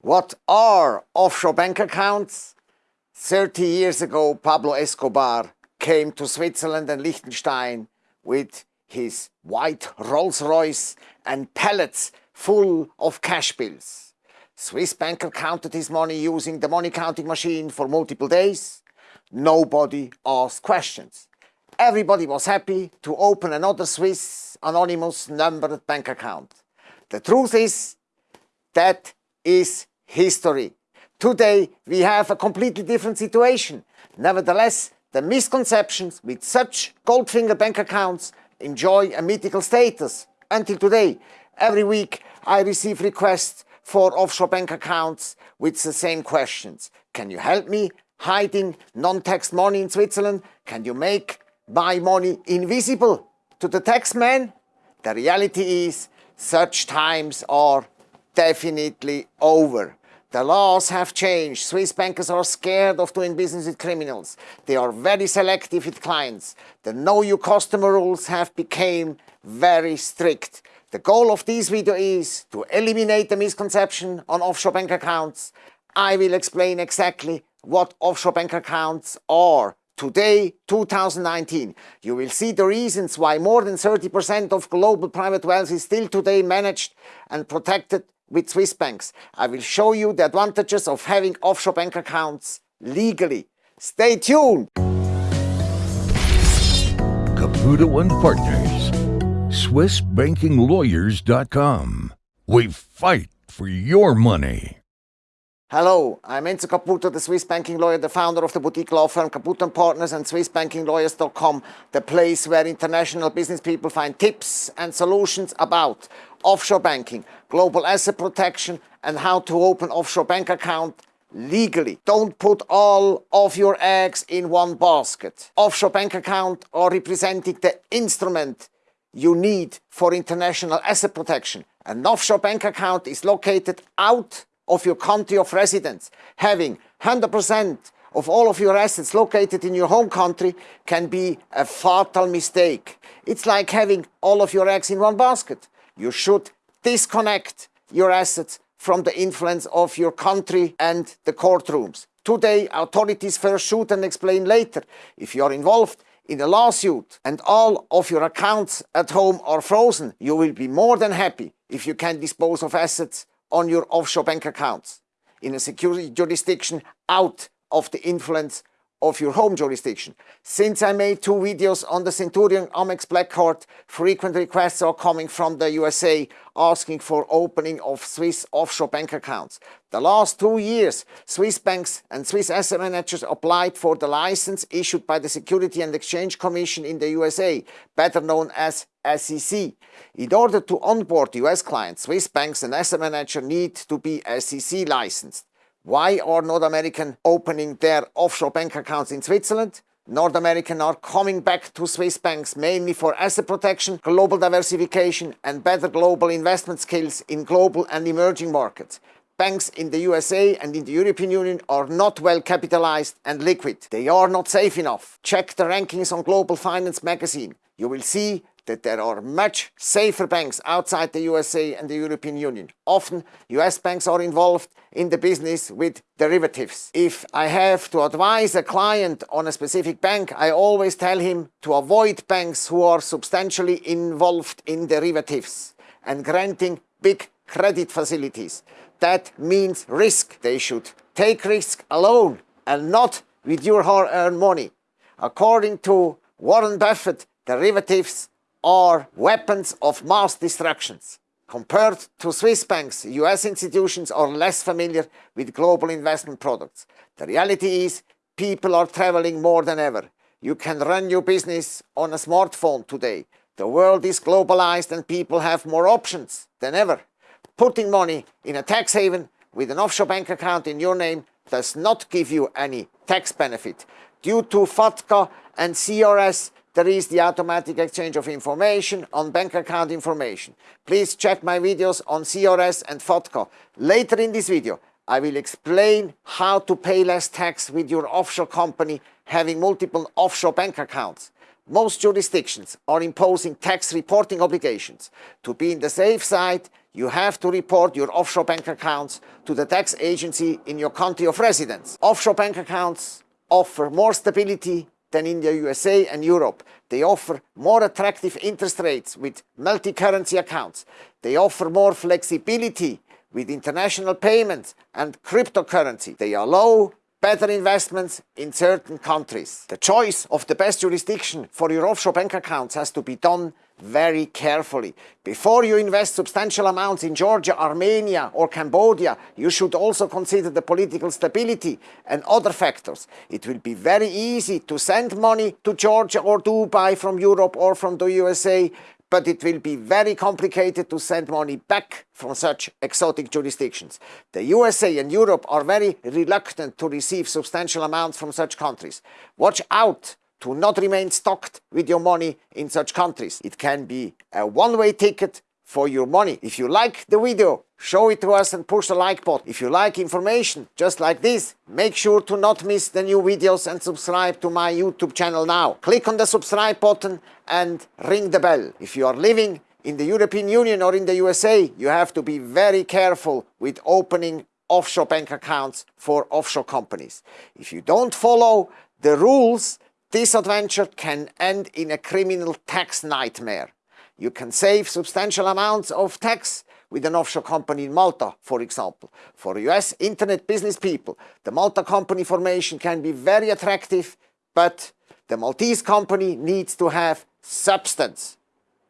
What are offshore bank accounts? 30 years ago, Pablo Escobar came to Switzerland and Liechtenstein with his white Rolls-Royce and pallets full of cash bills. Swiss banker counted his money using the money counting machine for multiple days. Nobody asked questions. Everybody was happy to open another Swiss anonymous numbered bank account. The truth is, that is history. Today we have a completely different situation. Nevertheless, the misconceptions with such Goldfinger bank accounts enjoy a mythical status. Until today, every week I receive requests for offshore bank accounts with the same questions. Can you help me hiding non-tax money in Switzerland? Can you make my money invisible to the taxman? The reality is such times are definitely over. The laws have changed. Swiss bankers are scared of doing business with criminals. They are very selective with clients. The know your customer rules have become very strict. The goal of this video is to eliminate the misconception on offshore bank accounts. I will explain exactly what offshore bank accounts are. Today, 2019, you will see the reasons why more than 30% of global private wealth is still today managed and protected with Swiss banks. I will show you the advantages of having offshore bank accounts legally. Stay tuned! Caputo and Partners, SwissBankingLawyers.com. We fight for your money. Hello, I'm Enzo Caputo, the Swiss banking lawyer, the founder of the boutique law firm Caputo & Partners and SwissBankingLawyers.com, the place where international business people find tips and solutions about offshore banking, global asset protection and how to open offshore bank account legally. Don't put all of your eggs in one basket. Offshore bank account are representing the instrument you need for international asset protection. An offshore bank account is located out of your country of residence. Having 100% of all of your assets located in your home country can be a fatal mistake. It's like having all of your eggs in one basket. You should disconnect your assets from the influence of your country and the courtrooms. Today, authorities first shoot and explain later. If you are involved in a lawsuit and all of your accounts at home are frozen, you will be more than happy if you can dispose of assets on your offshore bank accounts in a security jurisdiction out of the influence of your home jurisdiction. Since I made two videos on the Centurion Amex Black Card, frequent requests are coming from the USA asking for opening of Swiss offshore bank accounts. The last two years, Swiss banks and Swiss asset managers applied for the license issued by the Security and Exchange Commission in the USA, better known as SEC. In order to onboard US clients, Swiss banks and asset managers need to be SEC licensed. Why are North American opening their offshore bank accounts in Switzerland? North American are coming back to Swiss banks mainly for asset protection, global diversification and better global investment skills in global and emerging markets. Banks in the USA and in the European Union are not well capitalized and liquid. They are not safe enough. Check the rankings on Global Finance magazine. You will see that there are much safer banks outside the USA and the European Union. Often US banks are involved in the business with derivatives. If I have to advise a client on a specific bank, I always tell him to avoid banks who are substantially involved in derivatives and granting big credit facilities. That means risk. They should take risk alone and not with your hard-earned money. According to Warren Buffett, derivatives are weapons of mass destructions. Compared to Swiss banks, US institutions are less familiar with global investment products. The reality is people are traveling more than ever. You can run your business on a smartphone today. The world is globalized and people have more options than ever. Putting money in a tax haven with an offshore bank account in your name does not give you any tax benefit. Due to FATCA and CRS, there is the automatic exchange of information on bank account information. Please check my videos on CRS and FATCA. Later in this video, I will explain how to pay less tax with your offshore company having multiple offshore bank accounts. Most jurisdictions are imposing tax reporting obligations. To be in the safe side, you have to report your offshore bank accounts to the tax agency in your country of residence. Offshore bank accounts offer more stability than in the USA and Europe. They offer more attractive interest rates with multi-currency accounts. They offer more flexibility with international payments and cryptocurrency. They are low better investments in certain countries. The choice of the best jurisdiction for your offshore bank accounts has to be done very carefully. Before you invest substantial amounts in Georgia, Armenia or Cambodia, you should also consider the political stability and other factors. It will be very easy to send money to Georgia or Dubai from Europe or from the USA but it will be very complicated to send money back from such exotic jurisdictions. The USA and Europe are very reluctant to receive substantial amounts from such countries. Watch out to not remain stocked with your money in such countries. It can be a one-way ticket for your money. If you like the video, show it to us and push the like button. If you like information just like this, make sure to not miss the new videos and subscribe to my YouTube channel now. Click on the subscribe button and ring the bell. If you are living in the European Union or in the USA, you have to be very careful with opening offshore bank accounts for offshore companies. If you don't follow the rules, this adventure can end in a criminal tax nightmare. You can save substantial amounts of tax with an offshore company in Malta, for example. For US internet business people, the Malta company formation can be very attractive, but the Maltese company needs to have substance.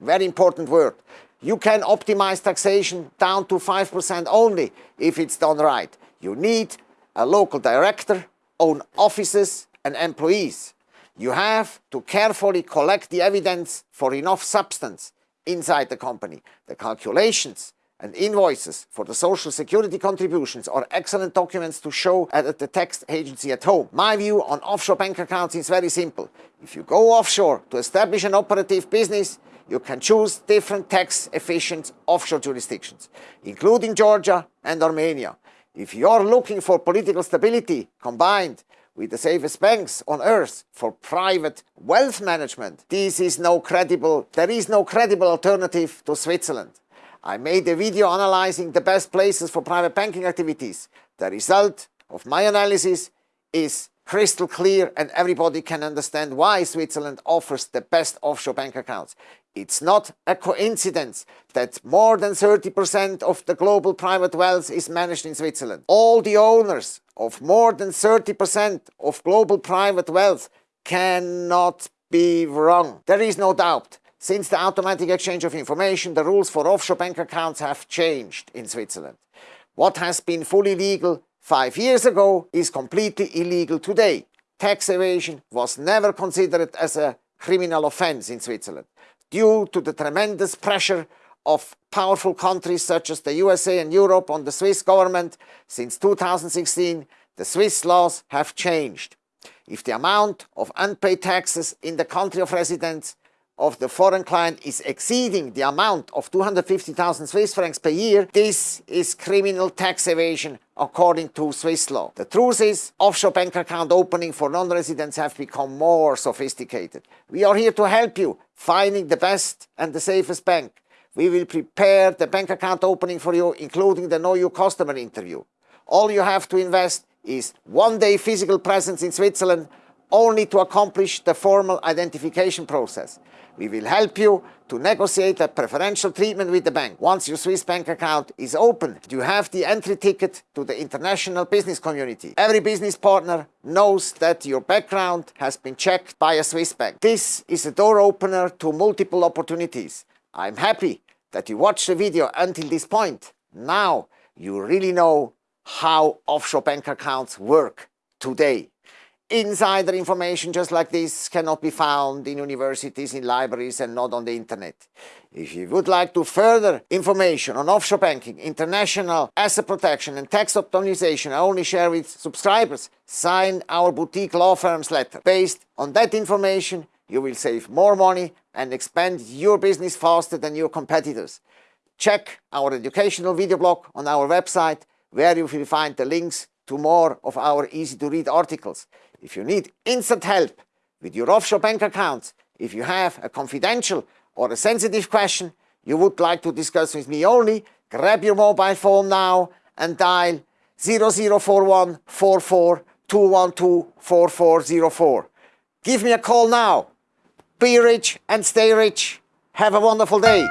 Very important word. You can optimize taxation down to 5% only if it's done right. You need a local director, own offices and employees. You have to carefully collect the evidence for enough substance inside the company. The calculations and invoices for the social security contributions are excellent documents to show at the tax agency at home. My view on offshore bank accounts is very simple. If you go offshore to establish an operative business, you can choose different tax efficient offshore jurisdictions, including Georgia and Armenia. If you are looking for political stability combined with the safest banks on earth for private wealth management. This is no credible, there is no credible alternative to Switzerland. I made a video analyzing the best places for private banking activities. The result of my analysis is crystal clear and everybody can understand why Switzerland offers the best offshore bank accounts. It's not a coincidence that more than 30% of the global private wealth is managed in Switzerland. All the owners of more than 30% of global private wealth cannot be wrong. There is no doubt. Since the automatic exchange of information, the rules for offshore bank accounts have changed in Switzerland. What has been fully legal five years ago is completely illegal today. Tax evasion was never considered as a criminal offense in Switzerland due to the tremendous pressure of powerful countries such as the USA and Europe on the Swiss government since 2016, the Swiss laws have changed. If the amount of unpaid taxes in the country of residence of the foreign client is exceeding the amount of 250,000 Swiss francs per year, this is criminal tax evasion according to Swiss law. The truth is, offshore bank account opening for non-residents have become more sophisticated. We are here to help you finding the best and the safest bank. We will prepare the bank account opening for you, including the Know Your Customer interview. All you have to invest is one day physical presence in Switzerland only to accomplish the formal identification process. We will help you to negotiate a preferential treatment with the bank. Once your Swiss bank account is open, you have the entry ticket to the international business community. Every business partner knows that your background has been checked by a Swiss bank. This is a door opener to multiple opportunities. I'm happy that you watched the video until this point. Now you really know how offshore bank accounts work today. Insider information just like this cannot be found in universities, in libraries and not on the internet. If you would like to further information on offshore banking, international asset protection and tax optimization I only share with subscribers, sign our boutique law firm's letter. Based on that information, you will save more money and expand your business faster than your competitors. Check our educational video blog on our website where you will find the links to more of our easy to read articles. If you need instant help with your offshore bank accounts, If you have a confidential or a sensitive question you would like to discuss with me only, grab your mobile phone now and dial 0041 44 212 4404. Give me a call now. Be rich and stay rich. Have a wonderful day.